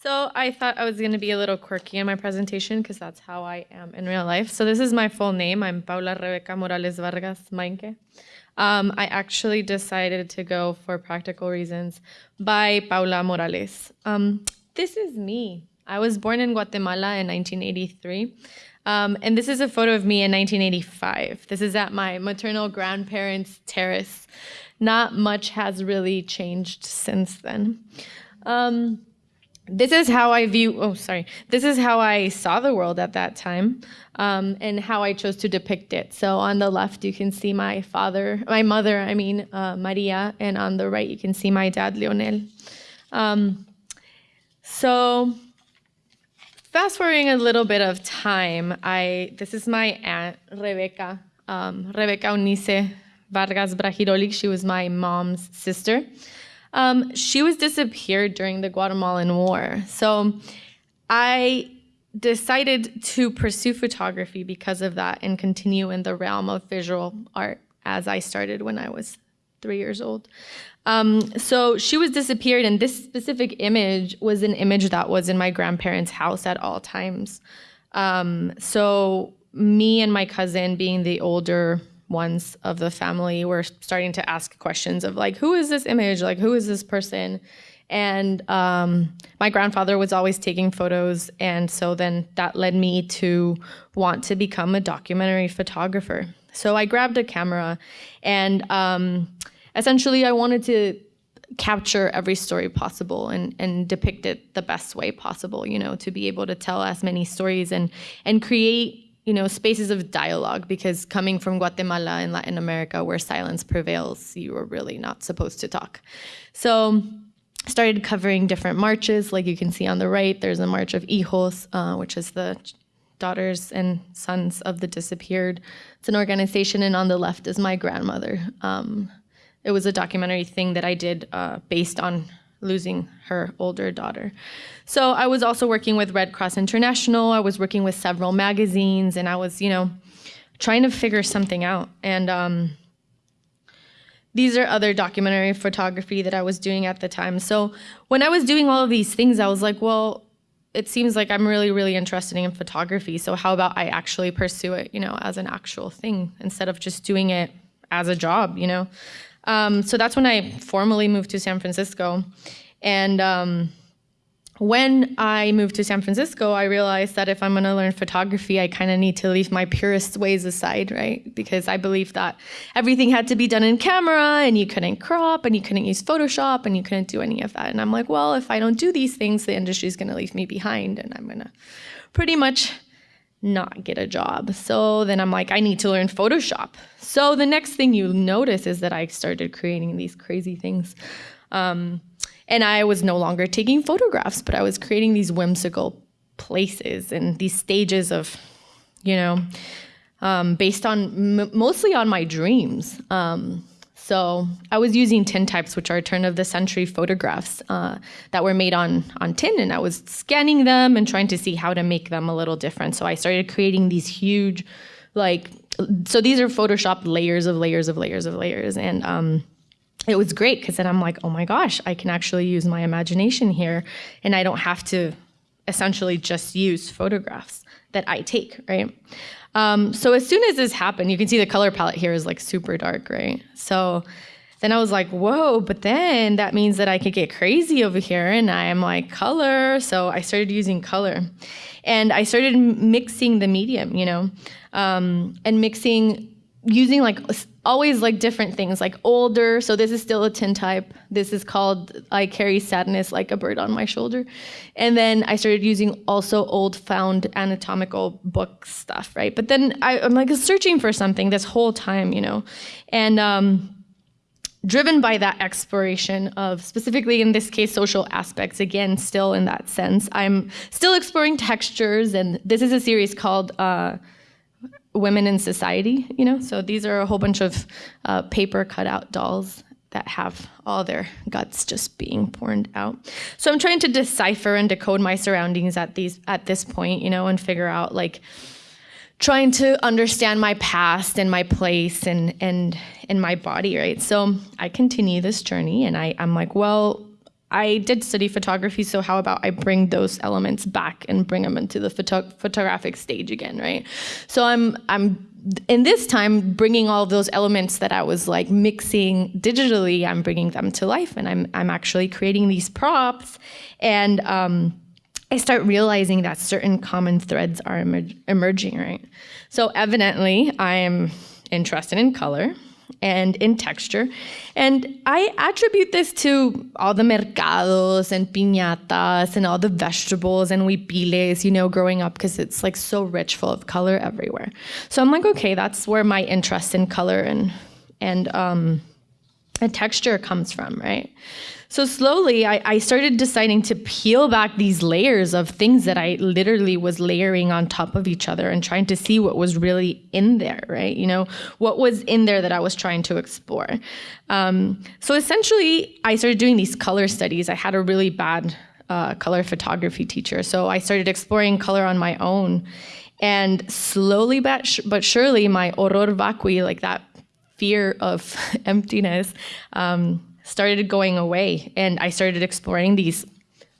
So I thought I was going to be a little quirky in my presentation because that's how I am in real life. So this is my full name. I'm Paula Rebeca Morales Vargas Mainque. Um, I actually decided to go for practical reasons by Paula Morales. Um, this is me. I was born in Guatemala in 1983. Um, and this is a photo of me in 1985. This is at my maternal grandparents' terrace. Not much has really changed since then. Um, this is how I view, oh, sorry. This is how I saw the world at that time um, and how I chose to depict it. So on the left, you can see my father, my mother, I mean, uh, Maria, and on the right, you can see my dad, Leonel. Um, so fast forwarding a little bit of time, I, this is my aunt, Rebecca, um, Rebecca Unice Vargas Brahirolik. She was my mom's sister. Um, she was disappeared during the Guatemalan War. So I decided to pursue photography because of that and continue in the realm of visual art as I started when I was three years old. Um, so she was disappeared, and this specific image was an image that was in my grandparents' house at all times. Um, so me and my cousin, being the older ones of the family were starting to ask questions of like, who is this image? Like, who is this person? And um, my grandfather was always taking photos. And so then that led me to want to become a documentary photographer. So I grabbed a camera and um, essentially I wanted to capture every story possible and, and depict it the best way possible, you know, to be able to tell as many stories and, and create you know, spaces of dialogue because coming from Guatemala in Latin America where silence prevails, you are really not supposed to talk. So started covering different marches, like you can see on the right, there's a March of Hijos, uh, which is the daughters and sons of the disappeared. It's an organization, and on the left is my grandmother. Um, it was a documentary thing that I did uh, based on losing her older daughter. So I was also working with Red Cross International. I was working with several magazines, and I was, you know, trying to figure something out. And um, these are other documentary photography that I was doing at the time. So when I was doing all of these things, I was like, well, it seems like I'm really, really interested in photography. So how about I actually pursue it, you know, as an actual thing instead of just doing it as a job, you know? Um, so that's when I formally moved to San Francisco. And um, when I moved to San Francisco, I realized that if I'm going to learn photography, I kind of need to leave my purist ways aside, right? Because I believe that everything had to be done in camera and you couldn't crop and you couldn't use Photoshop and you couldn't do any of that. And I'm like, well, if I don't do these things, the industry is going to leave me behind and I'm going to pretty much not get a job. So then I'm like, I need to learn Photoshop. So the next thing you notice is that I started creating these crazy things. Um, and I was no longer taking photographs, but I was creating these whimsical places and these stages of, you know, um, based on mostly on my dreams. Um, so I was using tintypes, which are turn of the century photographs uh, that were made on, on tin, and I was scanning them and trying to see how to make them a little different. So I started creating these huge, like, so these are Photoshop layers of layers of layers of layers. And um, it was great because then I'm like, oh my gosh, I can actually use my imagination here, and I don't have to essentially just use photographs that I take, right? Um, so as soon as this happened, you can see the color palette here is like super dark, right? So then I was like, whoa, but then that means that I could get crazy over here and I'm like, color. So I started using color and I started mixing the medium, you know, um, and mixing using like always like different things like older so this is still a tintype. This is called i carry sadness like a bird on my shoulder. And then i started using also old found anatomical book stuff right? But then I, am like searching for something this whole time you know? And um, driven by that exploration of specifically in this case social aspects again still in that sense i'm still exploring textures and this is a series called uh, women in society, you know? So these are a whole bunch of uh, paper cutout dolls that have all their guts just being poured out. So I'm trying to decipher and decode my surroundings at these at this point, you know, and figure out like trying to understand my past and my place and and and my body, right? So I continue this journey and I, I'm like, well, I did study photography, so how about I bring those elements back and bring them into the photo- photographic stage again, right? So I'm I'm in this time bringing all those elements that I was like mixing digitally, I'm bringing them to life, and I'm I'm actually creating these props, and um, I start realizing that certain common threads are emer- emerging, right? So evidently, I am interested in color and in texture. And I attribute this to all the mercados and piñatas and all the vegetables and huipiles, you know, growing up because it's like so rich, full of color everywhere. So I'm like, okay, that's where my interest in color and and um, and texture comes from, right? So slowly, I, I, started deciding to peel back these layers of things that I literally was layering on top of each other and trying to see what was really in there, right? You know, what was in there that I was trying to explore. Um, so essentially, I started doing these color studies. I had a really bad uh, color photography teacher, so I started exploring color on my own. And slowly but, but surely, my horror vacui, like that fear of emptiness, um, started going away and I started exploring these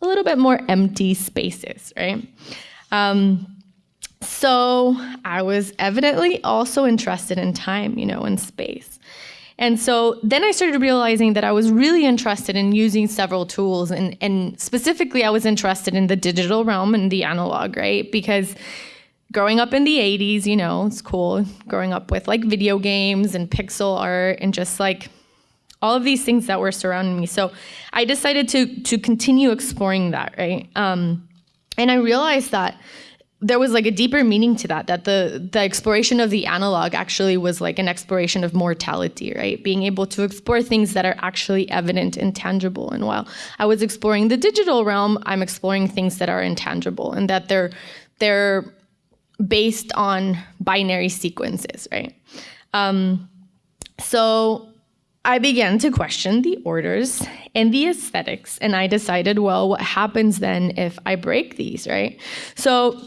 a little bit more empty spaces, right? Um, so I was evidently also interested in time, you know, and space. And so then I started realizing that I was really interested in using several tools, and, and specifically, I was interested in the digital realm and the analog, right? Because growing up in the 80s, you know, it's cool growing up with like video games and pixel art and just like all of these things that were surrounding me. So I decided to to continue exploring that, right? Um, and I realized that there was like a deeper meaning to that that the the exploration of the analog actually was like an exploration of mortality right being able to explore things that are actually evident and tangible and while i was exploring the digital realm i'm exploring things that are intangible and that they're they're based on binary sequences right um, so I began to question the orders and the aesthetics, and I decided, well, what happens then if I break these, right? So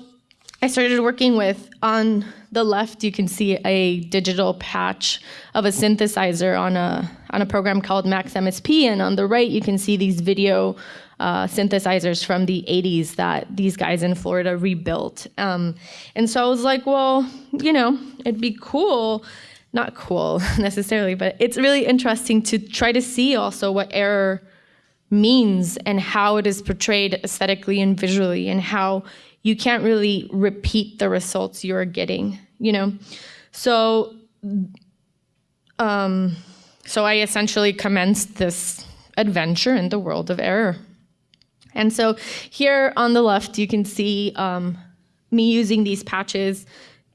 I started working with, on the left, you can see a digital patch of a synthesizer on a, on a program called Max MSP, and on the right, you can see these video uh, synthesizers from the 80s that these guys in Florida rebuilt. Um, and so I was like, well, you know, it'd be cool not cool necessarily, but it's really interesting to try to see also what error means and how it is portrayed aesthetically and visually and how you can't really repeat the results you're getting, you know? So um, so I essentially commenced this adventure in the world of error. And so here on the left, you can see um, me using these patches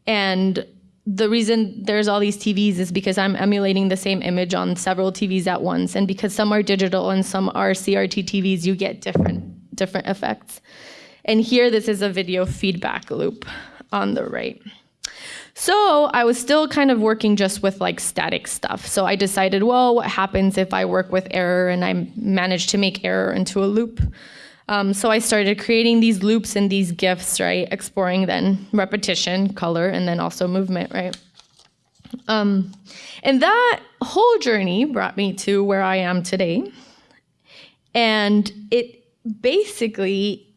and the reason there's all these TVs is because I'm emulating the same image on several TVs at once. And because some are digital and some are CRT TVs, you get different, different effects. And here, this is a video feedback loop on the right. So I was still kind of working just with like static stuff. So I decided, well, what happens if I work with error and I manage to make error into a loop? Um, so I started creating these loops and these GIFs, right? Exploring then repetition, color, and then also movement, right? Um, and that whole journey brought me to where I am today. And it basically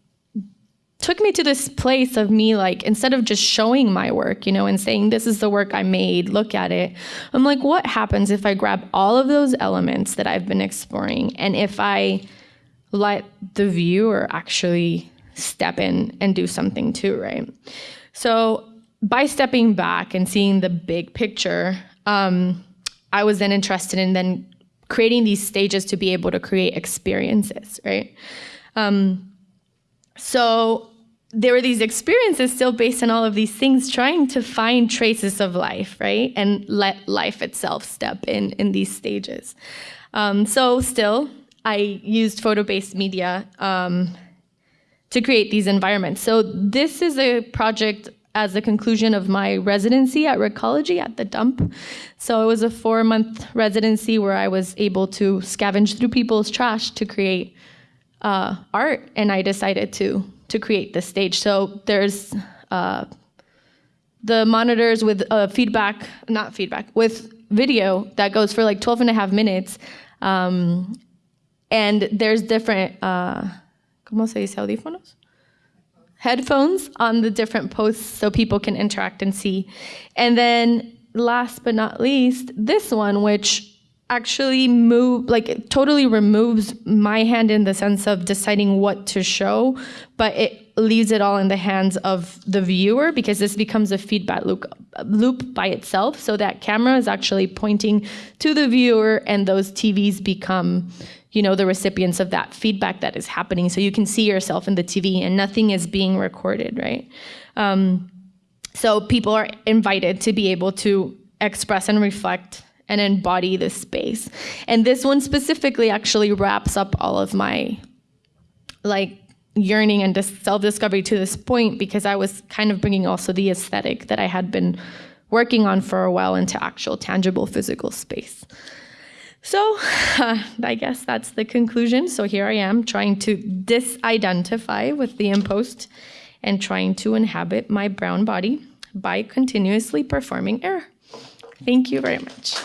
took me to this place of me like instead of just showing my work you know and saying this is the work i made look at it i'm like what happens if i grab all of those elements that i've been exploring and if i let the viewer actually step in and do something too, right? So by stepping back and seeing the big picture, um, I was then interested in then creating these stages to be able to create experiences, right? Um, so there were these experiences still based on all of these things, trying to find traces of life, right? And let life itself step in in these stages. Um, so still, I used photo-based media um, to create these environments. So this is a project as the conclusion of my residency at Recology at the dump. So it was a four-month residency where I was able to scavenge through people's trash to create uh, art, and I decided to to create this stage. So there's uh, the monitors with uh, feedback, not feedback, with video that goes for like 12 and a half minutes. Um, and there's different, uh, ¿cómo se dice audífonos? Headphones on the different posts so people can interact and see. And then last but not least, this one, which actually move like it totally removes my hand in the sense of deciding what to show but it leaves it all in the hands of the viewer because this becomes a feedback loop loop by itself so that camera is actually pointing to the viewer and those TVs become you know the recipients of that feedback that is happening so you can see yourself in the TV and nothing is being recorded right um, so people are invited to be able to express and reflect and embody this space. And this one specifically actually wraps up all of my like yearning and self-discovery to this point because I was kind of bringing also the aesthetic that I had been working on for a while into actual tangible physical space. So uh, I guess that's the conclusion. So here I am trying to disidentify with the impost and trying to inhabit my brown body by continuously performing air. Thank you very much.